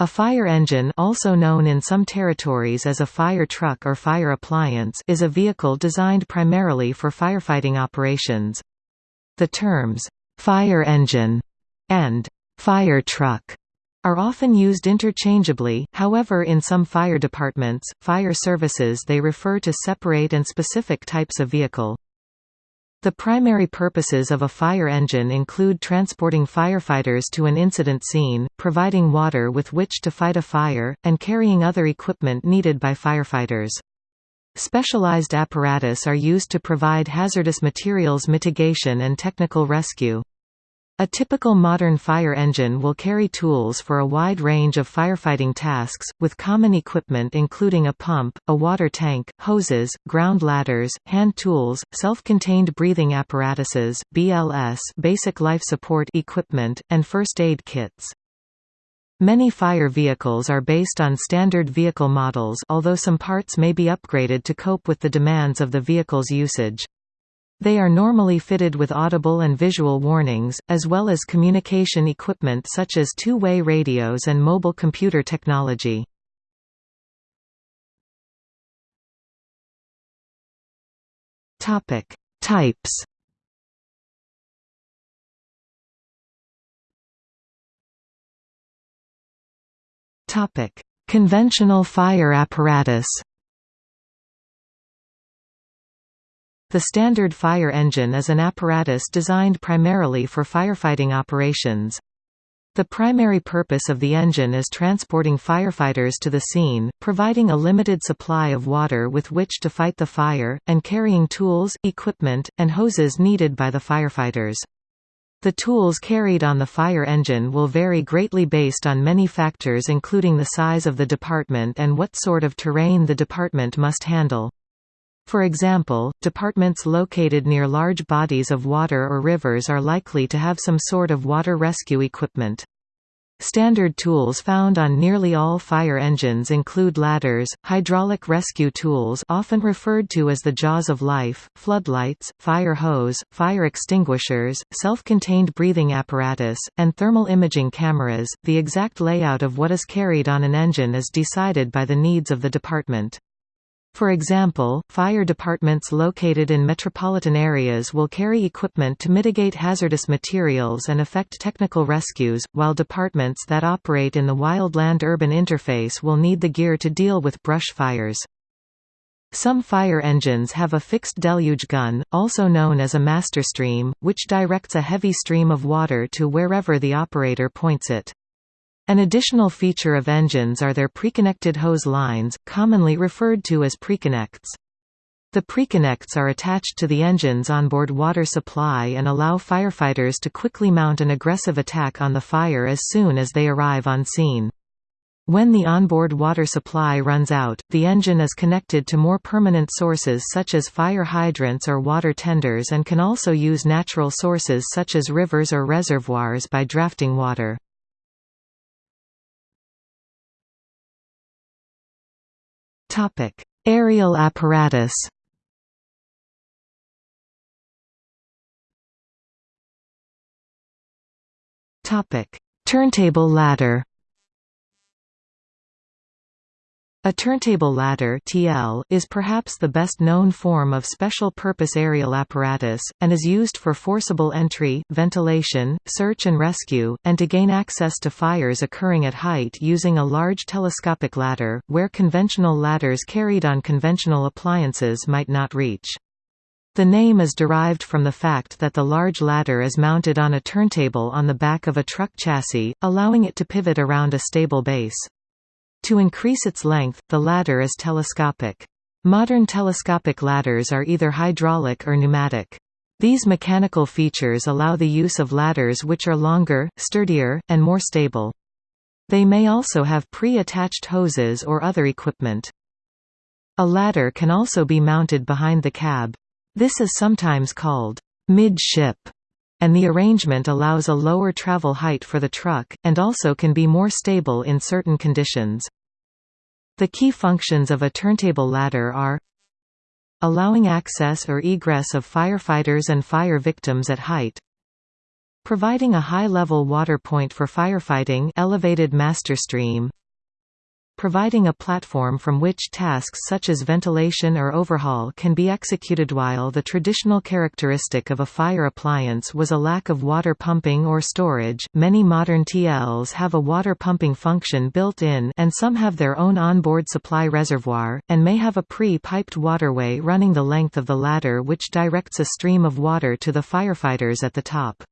A fire engine also known in some territories as a fire truck or fire appliance is a vehicle designed primarily for firefighting operations. The terms, "'fire engine' and "'fire truck' are often used interchangeably, however in some fire departments, fire services they refer to separate and specific types of vehicle. The primary purposes of a fire engine include transporting firefighters to an incident scene, providing water with which to fight a fire, and carrying other equipment needed by firefighters. Specialized apparatus are used to provide hazardous materials mitigation and technical rescue. A typical modern fire engine will carry tools for a wide range of firefighting tasks, with common equipment including a pump, a water tank, hoses, ground ladders, hand tools, self-contained breathing apparatuses BLS basic life support equipment, and first aid kits. Many fire vehicles are based on standard vehicle models although some parts may be upgraded to cope with the demands of the vehicle's usage. They are normally fitted with audible and visual warnings, as well as communication equipment such as two-way radios and mobile computer technology. Topic: Types Topic: Conventional fire apparatus The standard fire engine is an apparatus designed primarily for firefighting operations. The primary purpose of the engine is transporting firefighters to the scene, providing a limited supply of water with which to fight the fire, and carrying tools, equipment, and hoses needed by the firefighters. The tools carried on the fire engine will vary greatly based on many factors including the size of the department and what sort of terrain the department must handle. For example, departments located near large bodies of water or rivers are likely to have some sort of water rescue equipment. Standard tools found on nearly all fire engines include ladders, hydraulic rescue tools often referred to as the jaws of life, floodlights, fire hose, fire extinguishers, self-contained breathing apparatus, and thermal imaging cameras. The exact layout of what is carried on an engine is decided by the needs of the department. For example, fire departments located in metropolitan areas will carry equipment to mitigate hazardous materials and effect technical rescues, while departments that operate in the wildland-urban interface will need the gear to deal with brush fires. Some fire engines have a fixed deluge gun, also known as a master stream, which directs a heavy stream of water to wherever the operator points it. An additional feature of engines are their preconnected hose lines, commonly referred to as preconnects. The preconnects are attached to the engine's onboard water supply and allow firefighters to quickly mount an aggressive attack on the fire as soon as they arrive on scene. When the onboard water supply runs out, the engine is connected to more permanent sources such as fire hydrants or water tenders and can also use natural sources such as rivers or reservoirs by drafting water. Topic: Aerial apparatus. Topic: Turntable ladder. A turntable ladder TL is perhaps the best known form of special-purpose aerial apparatus, and is used for forcible entry, ventilation, search and rescue, and to gain access to fires occurring at height using a large telescopic ladder, where conventional ladders carried on conventional appliances might not reach. The name is derived from the fact that the large ladder is mounted on a turntable on the back of a truck chassis, allowing it to pivot around a stable base. To increase its length, the ladder is telescopic. Modern telescopic ladders are either hydraulic or pneumatic. These mechanical features allow the use of ladders which are longer, sturdier, and more stable. They may also have pre-attached hoses or other equipment. A ladder can also be mounted behind the cab. This is sometimes called mid-ship, and the arrangement allows a lower travel height for the truck, and also can be more stable in certain conditions. The key functions of a turntable ladder are allowing access or egress of firefighters and fire victims at height Providing a high-level water point for firefighting elevated master stream, providing a platform from which tasks such as ventilation or overhaul can be executed while the traditional characteristic of a fire appliance was a lack of water pumping or storage. Many modern TLs have a water pumping function built in and some have their own onboard supply reservoir and may have a pre-piped waterway running the length of the ladder which directs a stream of water to the firefighters at the top.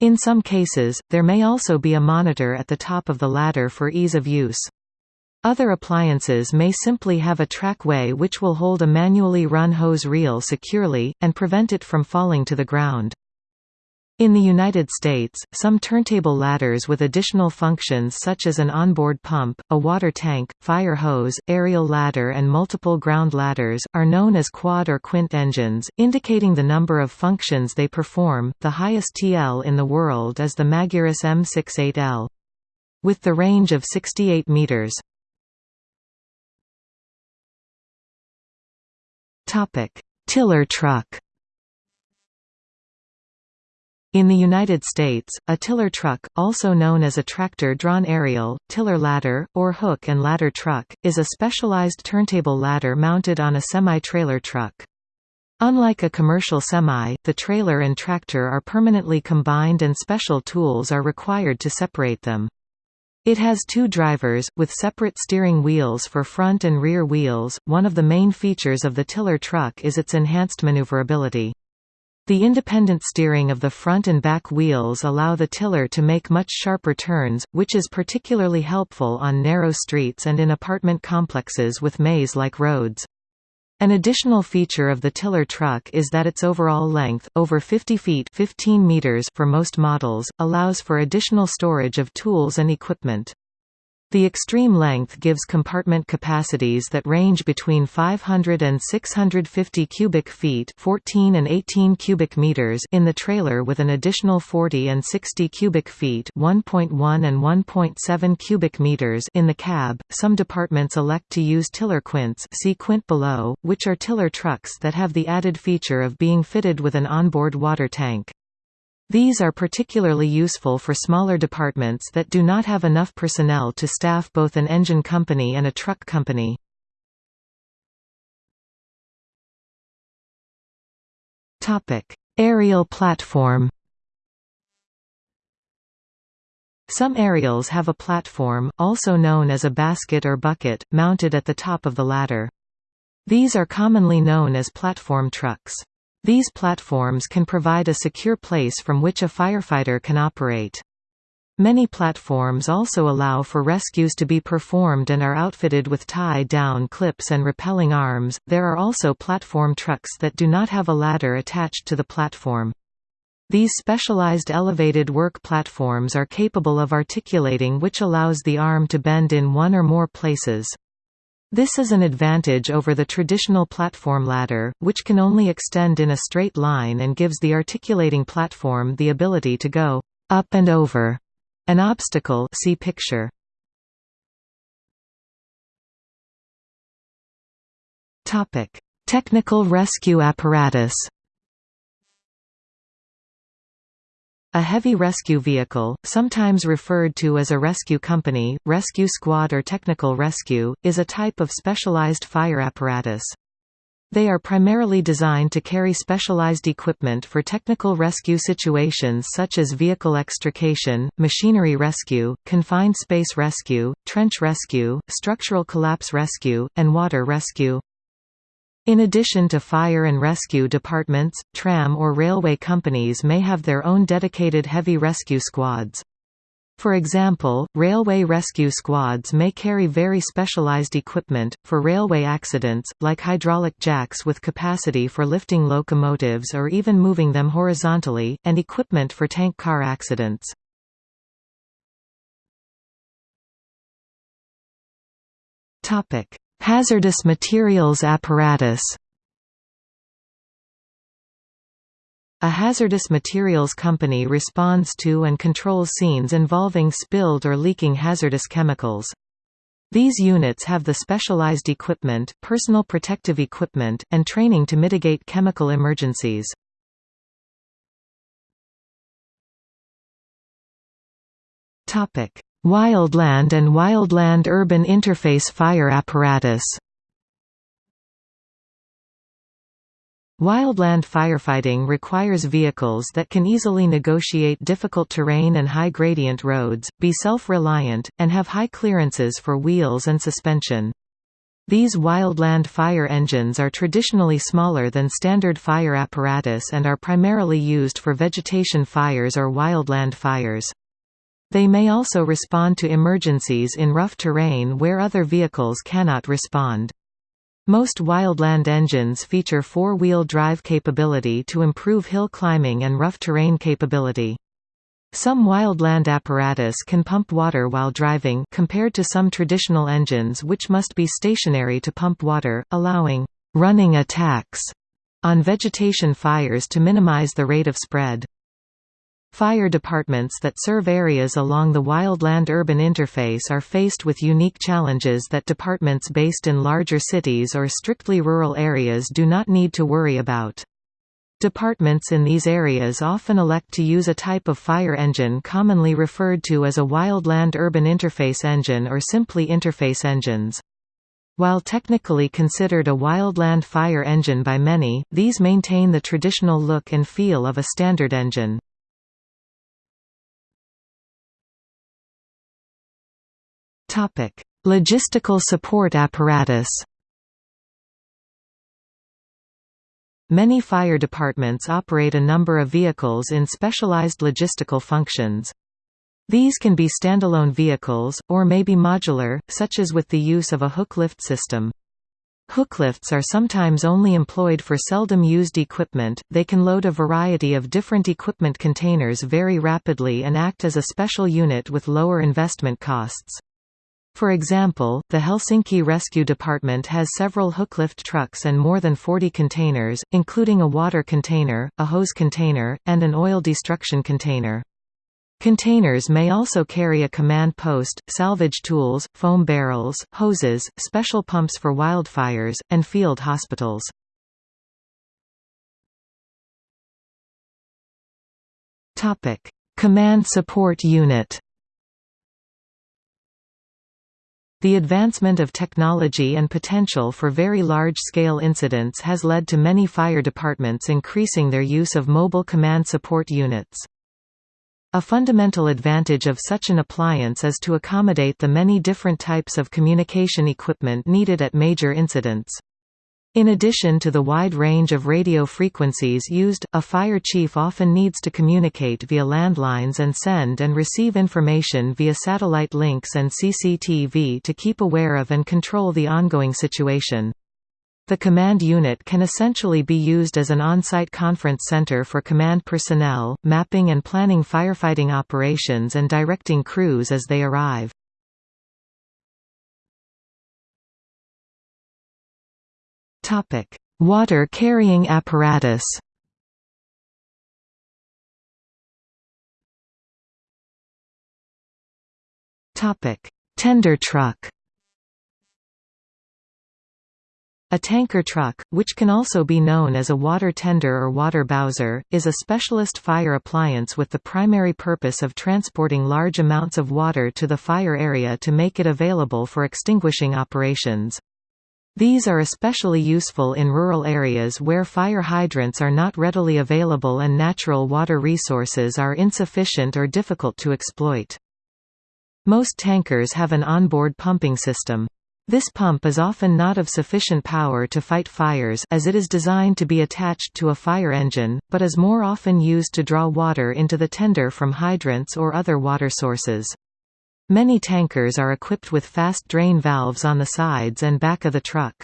In some cases, there may also be a monitor at the top of the ladder for ease of use. Other appliances may simply have a trackway which will hold a manually run hose reel securely, and prevent it from falling to the ground. In the United States, some turntable ladders with additional functions such as an onboard pump, a water tank, fire hose, aerial ladder and multiple ground ladders, are known as quad or quint engines, indicating the number of functions they perform. The highest TL in the world is the Magirus M68L. With the range of 68 meters. Topic: Tiller truck. In the United States, a tiller truck, also known as a tractor-drawn aerial, tiller ladder, or hook and ladder truck, is a specialized turntable ladder mounted on a semi-trailer truck. Unlike a commercial semi, the trailer and tractor are permanently combined and special tools are required to separate them. It has two drivers, with separate steering wheels for front and rear wheels. One of the main features of the tiller truck is its enhanced maneuverability. The independent steering of the front and back wheels allow the tiller to make much sharper turns, which is particularly helpful on narrow streets and in apartment complexes with maze-like roads. An additional feature of the tiller truck is that its overall length, over 50 feet 15 meters for most models, allows for additional storage of tools and equipment. The extreme length gives compartment capacities that range between 500 and 650 cubic feet 14 and 18 cubic meters in the trailer with an additional 40 and 60 cubic feet 1.1 and 1.7 cubic meters in the cab. Some departments elect to use tiller quints see quint below, which are tiller trucks that have the added feature of being fitted with an onboard water tank. These are particularly useful for smaller departments that do not have enough personnel to staff both an engine company and a truck company. Aerial platform Some aerials have a platform, also known as a basket or bucket, mounted at the top of the ladder. These are commonly known as platform trucks. These platforms can provide a secure place from which a firefighter can operate. Many platforms also allow for rescues to be performed and are outfitted with tie-down clips and rappelling arms. There are also platform trucks that do not have a ladder attached to the platform. These specialized elevated work platforms are capable of articulating which allows the arm to bend in one or more places. This is an advantage over the traditional platform ladder, which can only extend in a straight line and gives the articulating platform the ability to go up and over an obstacle see picture. Technical rescue apparatus. A heavy rescue vehicle, sometimes referred to as a rescue company, rescue squad or technical rescue, is a type of specialized fire apparatus. They are primarily designed to carry specialized equipment for technical rescue situations such as vehicle extrication, machinery rescue, confined space rescue, trench rescue, structural collapse rescue, and water rescue. In addition to fire and rescue departments, tram or railway companies may have their own dedicated heavy rescue squads. For example, railway rescue squads may carry very specialized equipment, for railway accidents, like hydraulic jacks with capacity for lifting locomotives or even moving them horizontally, and equipment for tank car accidents. Hazardous materials apparatus A hazardous materials company responds to and controls scenes involving spilled or leaking hazardous chemicals. These units have the specialized equipment, personal protective equipment, and training to mitigate chemical emergencies. Wildland and wildland urban interface fire apparatus Wildland firefighting requires vehicles that can easily negotiate difficult terrain and high-gradient roads, be self-reliant, and have high clearances for wheels and suspension. These wildland fire engines are traditionally smaller than standard fire apparatus and are primarily used for vegetation fires or wildland fires. They may also respond to emergencies in rough terrain where other vehicles cannot respond. Most wildland engines feature four-wheel drive capability to improve hill climbing and rough terrain capability. Some wildland apparatus can pump water while driving compared to some traditional engines which must be stationary to pump water, allowing «running attacks» on vegetation fires to minimize the rate of spread. Fire departments that serve areas along the wildland-urban interface are faced with unique challenges that departments based in larger cities or strictly rural areas do not need to worry about. Departments in these areas often elect to use a type of fire engine commonly referred to as a wildland-urban interface engine or simply interface engines. While technically considered a wildland fire engine by many, these maintain the traditional look and feel of a standard engine. Topic: Logistical support apparatus. Many fire departments operate a number of vehicles in specialized logistical functions. These can be standalone vehicles, or may be modular, such as with the use of a hook lift system. Hooklifts are sometimes only employed for seldom used equipment, they can load a variety of different equipment containers very rapidly and act as a special unit with lower investment costs. For example, the Helsinki Rescue Department has several hooklift trucks and more than 40 containers, including a water container, a hose container, and an oil destruction container. Containers may also carry a command post, salvage tools, foam barrels, hoses, special pumps for wildfires, and field hospitals. Command Support Unit The advancement of technology and potential for very large-scale incidents has led to many fire departments increasing their use of mobile command support units. A fundamental advantage of such an appliance is to accommodate the many different types of communication equipment needed at major incidents. In addition to the wide range of radio frequencies used, a fire chief often needs to communicate via landlines and send and receive information via satellite links and CCTV to keep aware of and control the ongoing situation. The command unit can essentially be used as an on-site conference center for command personnel, mapping and planning firefighting operations and directing crews as they arrive. Topic: Water carrying apparatus. Tender truck. A tanker truck, which can also be known as a water tender or water bowser, is a specialist fire appliance with the primary purpose of transporting large amounts of water to the fire area to make it available for extinguishing operations. These are especially useful in rural areas where fire hydrants are not readily available and natural water resources are insufficient or difficult to exploit. Most tankers have an onboard pumping system. This pump is often not of sufficient power to fight fires as it is designed to be attached to a fire engine, but is more often used to draw water into the tender from hydrants or other water sources. Many tankers are equipped with fast drain valves on the sides and back of the truck.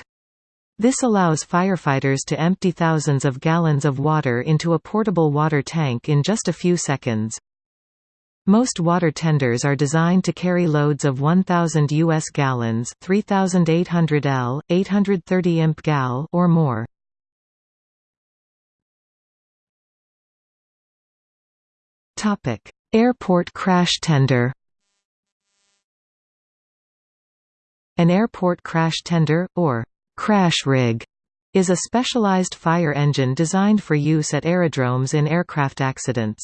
This allows firefighters to empty thousands of gallons of water into a portable water tank in just a few seconds. Most water tenders are designed to carry loads of 1000 US gallons, 3800 L, 830 imp gal or more. Airport crash tender. An airport crash tender, or crash rig, is a specialized fire engine designed for use at aerodromes in aircraft accidents.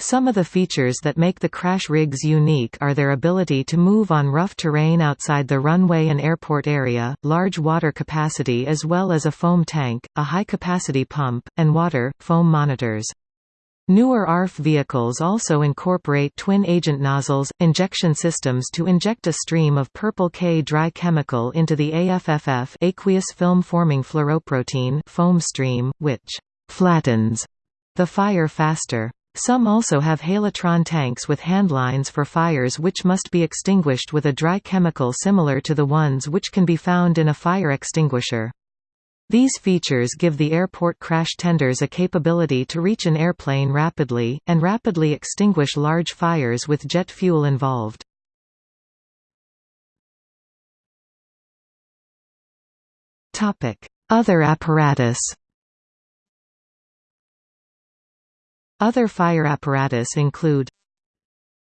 Some of the features that make the crash rigs unique are their ability to move on rough terrain outside the runway and airport area, large water capacity as well as a foam tank, a high-capacity pump, and water, foam monitors. Newer ARF vehicles also incorporate twin-agent nozzles, injection systems to inject a stream of purple K dry chemical into the AFFF aqueous film-forming fluoroprotein foam stream, which «flattens» the fire faster. Some also have halotron tanks with handlines for fires which must be extinguished with a dry chemical similar to the ones which can be found in a fire extinguisher. These features give the airport crash tenders a capability to reach an airplane rapidly, and rapidly extinguish large fires with jet fuel involved. Other apparatus Other fire apparatus include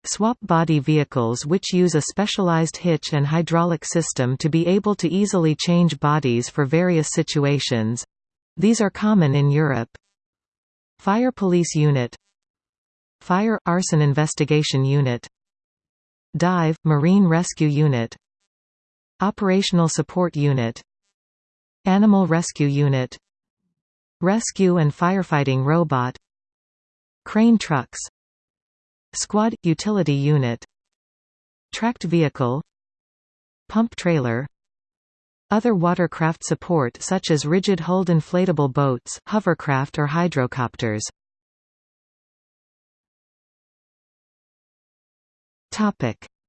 Swap body vehicles which use a specialized hitch and hydraulic system to be able to easily change bodies for various situations. These are common in Europe. Fire Police Unit Fire – Arson Investigation Unit Dive – Marine Rescue Unit Operational Support Unit Animal Rescue Unit Rescue and Firefighting Robot Crane trucks Squad – Utility unit. Tracked vehicle. Pump trailer. Other watercraft support such as rigid-hulled inflatable boats hovercraft or hydrocopters.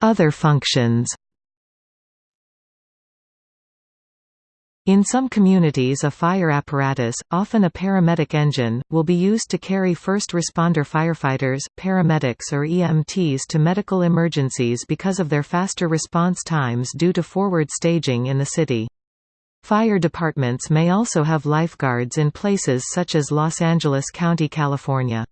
Other functions In some communities a fire apparatus, often a paramedic engine, will be used to carry first responder firefighters, paramedics or EMTs to medical emergencies because of their faster response times due to forward staging in the city. Fire departments may also have lifeguards in places such as Los Angeles County, California.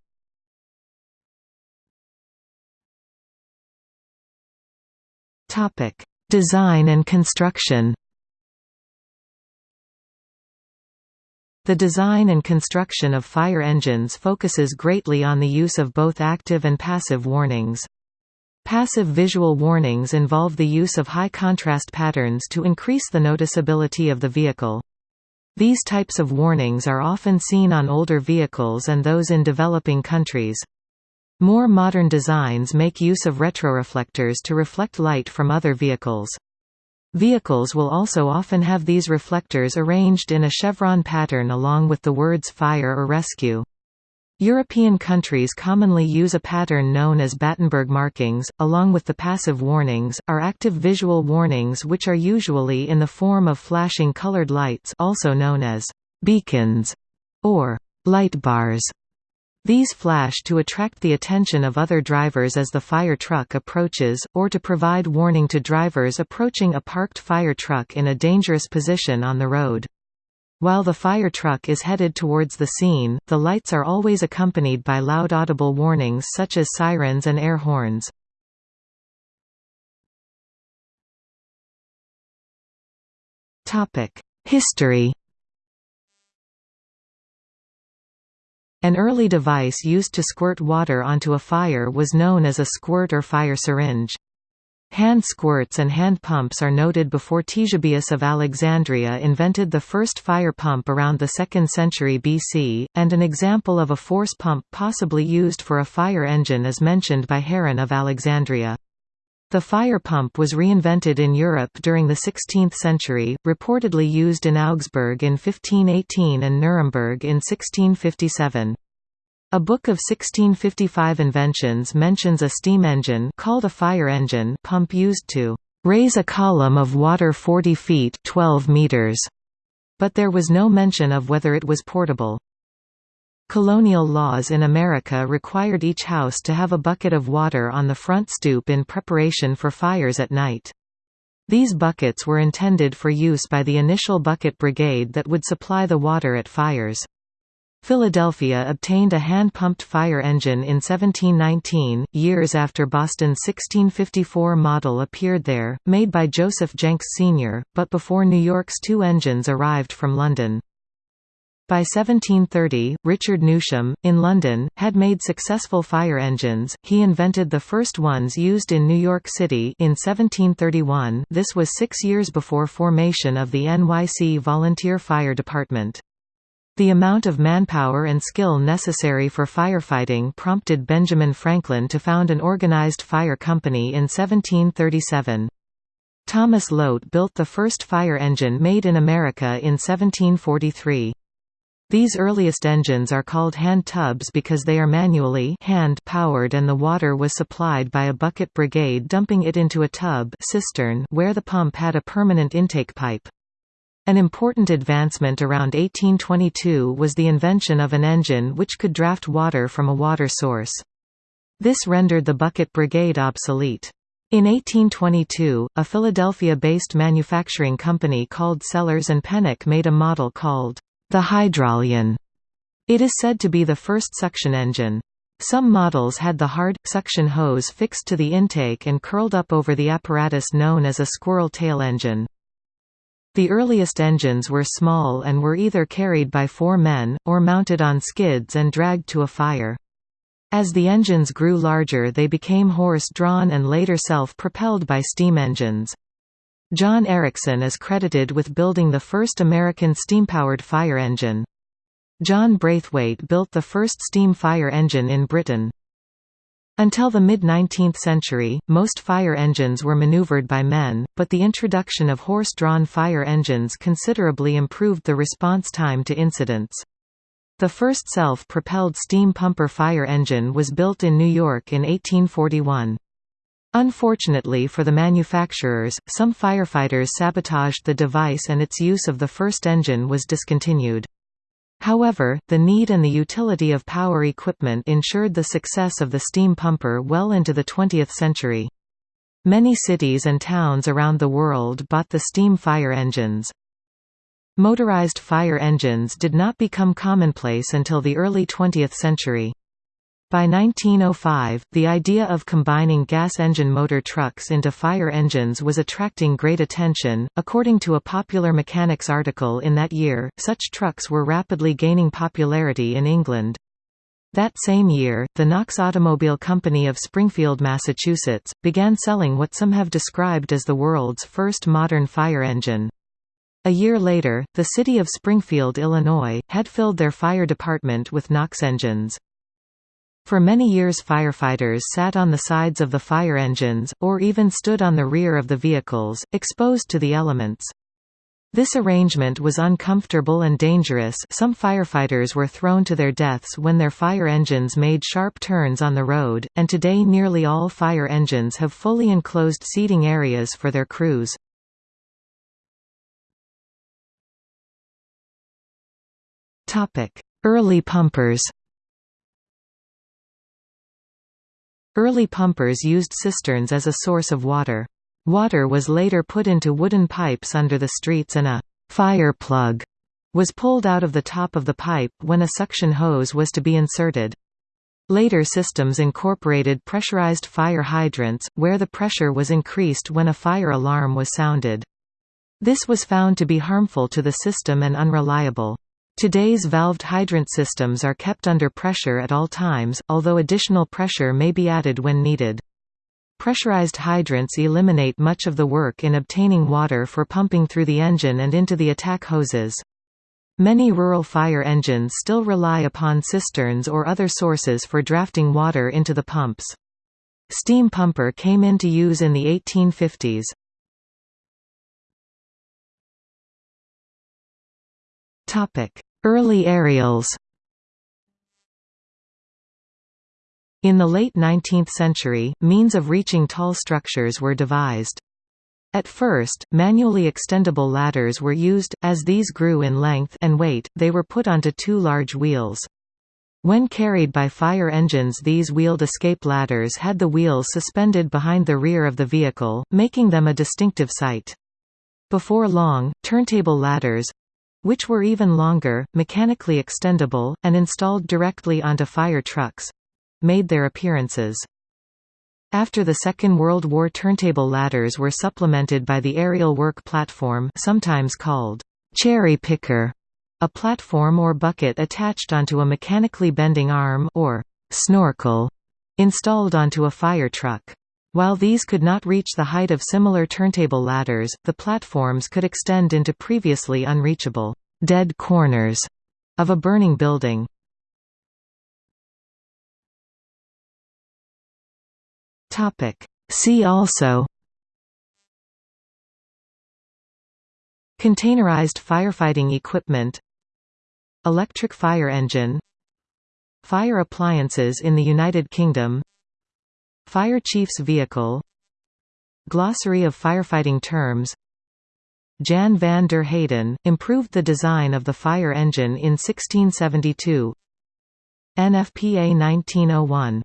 Design and construction The design and construction of fire engines focuses greatly on the use of both active and passive warnings. Passive visual warnings involve the use of high-contrast patterns to increase the noticeability of the vehicle. These types of warnings are often seen on older vehicles and those in developing countries. More modern designs make use of retroreflectors to reflect light from other vehicles. Vehicles will also often have these reflectors arranged in a chevron pattern along with the words fire or rescue. European countries commonly use a pattern known as Battenberg markings, along with the passive warnings, are active visual warnings which are usually in the form of flashing colored lights also known as beacons or light bars. These flash to attract the attention of other drivers as the fire truck approaches, or to provide warning to drivers approaching a parked fire truck in a dangerous position on the road. While the fire truck is headed towards the scene, the lights are always accompanied by loud audible warnings such as sirens and air horns. History An early device used to squirt water onto a fire was known as a squirt or fire syringe. Hand squirts and hand pumps are noted before Ctesibius of Alexandria invented the first fire pump around the 2nd century BC, and an example of a force pump possibly used for a fire engine is mentioned by Heron of Alexandria. The fire pump was reinvented in Europe during the 16th century, reportedly used in Augsburg in 1518 and Nuremberg in 1657. A book of 1655 inventions mentions a steam engine called a fire engine pump used to raise a column of water 40 feet 12 meters, but there was no mention of whether it was portable. Colonial laws in America required each house to have a bucket of water on the front stoop in preparation for fires at night. These buckets were intended for use by the initial bucket brigade that would supply the water at fires. Philadelphia obtained a hand-pumped fire engine in 1719, years after Boston's 1654 model appeared there, made by Joseph Jenks Sr., but before New York's two engines arrived from London. By 1730, Richard Newsham, in London, had made successful fire engines. He invented the first ones used in New York City in 1731. This was six years before formation of the NYC Volunteer Fire Department. The amount of manpower and skill necessary for firefighting prompted Benjamin Franklin to found an organized fire company in 1737. Thomas Lote built the first fire engine made in America in 1743. These earliest engines are called hand tubs because they are manually hand powered and the water was supplied by a bucket brigade dumping it into a tub cistern where the pump had a permanent intake pipe. An important advancement around 1822 was the invention of an engine which could draft water from a water source. This rendered the bucket brigade obsolete. In 1822, a Philadelphia-based manufacturing company called Sellers and Pennock made a model called the Hydraulion. It is said to be the first suction engine. Some models had the hard, suction hose fixed to the intake and curled up over the apparatus known as a squirrel tail engine. The earliest engines were small and were either carried by four men, or mounted on skids and dragged to a fire. As the engines grew larger they became horse-drawn and later self-propelled by steam engines. John Ericsson is credited with building the first American steam-powered fire engine. John Braithwaite built the first steam fire engine in Britain. Until the mid-19th century, most fire engines were maneuvered by men, but the introduction of horse-drawn fire engines considerably improved the response time to incidents. The first self-propelled steam pumper fire engine was built in New York in 1841. Unfortunately for the manufacturers, some firefighters sabotaged the device and its use of the first engine was discontinued. However, the need and the utility of power equipment ensured the success of the steam pumper well into the 20th century. Many cities and towns around the world bought the steam fire engines. Motorized fire engines did not become commonplace until the early 20th century. By 1905, the idea of combining gas engine motor trucks into fire engines was attracting great attention. According to a Popular Mechanics article in that year, such trucks were rapidly gaining popularity in England. That same year, the Knox Automobile Company of Springfield, Massachusetts, began selling what some have described as the world's first modern fire engine. A year later, the city of Springfield, Illinois, had filled their fire department with Knox engines. For many years firefighters sat on the sides of the fire engines, or even stood on the rear of the vehicles, exposed to the elements. This arrangement was uncomfortable and dangerous some firefighters were thrown to their deaths when their fire engines made sharp turns on the road, and today nearly all fire engines have fully enclosed seating areas for their crews. Early pumpers Early pumpers used cisterns as a source of water. Water was later put into wooden pipes under the streets and a «fire plug» was pulled out of the top of the pipe when a suction hose was to be inserted. Later systems incorporated pressurized fire hydrants, where the pressure was increased when a fire alarm was sounded. This was found to be harmful to the system and unreliable. Today's valved hydrant systems are kept under pressure at all times, although additional pressure may be added when needed. Pressurized hydrants eliminate much of the work in obtaining water for pumping through the engine and into the attack hoses. Many rural fire engines still rely upon cisterns or other sources for drafting water into the pumps. Steam pumper came into use in the 1850s. Early aerials In the late 19th century, means of reaching tall structures were devised. At first, manually extendable ladders were used, as these grew in length and weight, they were put onto two large wheels. When carried by fire engines these wheeled escape ladders had the wheels suspended behind the rear of the vehicle, making them a distinctive sight. Before long, turntable ladders, which were even longer, mechanically extendable, and installed directly onto fire trucks made their appearances. After the Second World War turntable ladders were supplemented by the aerial work platform sometimes called cherry picker, A platform or bucket attached onto a mechanically bending arm or snorkel installed onto a fire truck. While these could not reach the height of similar turntable ladders, the platforms could extend into previously unreachable dead corners of a burning building. See also Containerized firefighting equipment Electric fire engine Fire appliances in the United Kingdom Fire chief's vehicle. Glossary of firefighting terms. Jan van der Heyden, improved the design of the fire engine in 1672 NFPA 1901